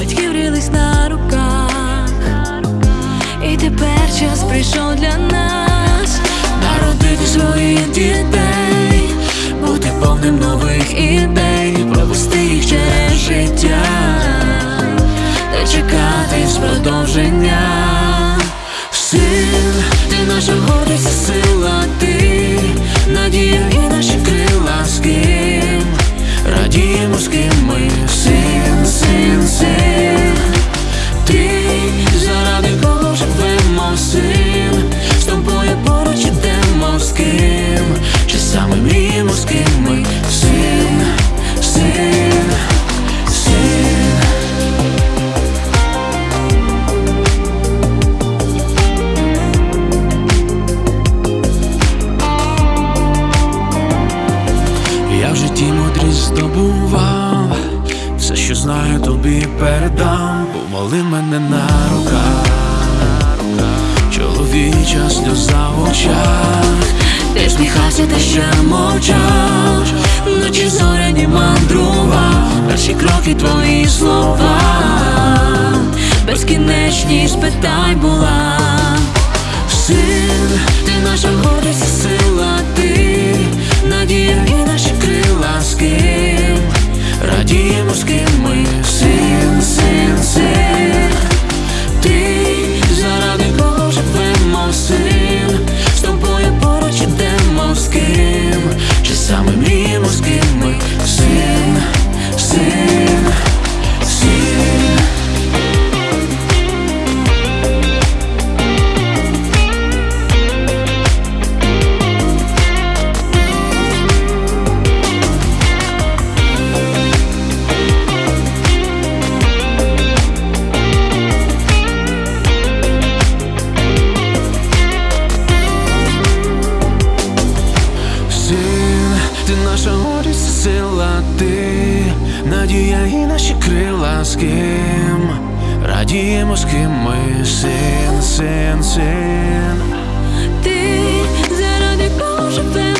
батьків рілись на руках, і тепер час прийшов для нас. Народити своїх дітей, В житті мудрість здобував, все, що знаю, тобі передам, помоли мене на руках, чоловіча сльоза в очах, ти сміхався, ти ще мовчав, вночі зоряні мандрував, перші кроки твої слова, безкінечність питань була. Син, ти наша гордість, сила, радіємо наша гордість, сила, ти надія і наші крила з ким радіємо з ким ми син, син, син. Ти заради кого живемо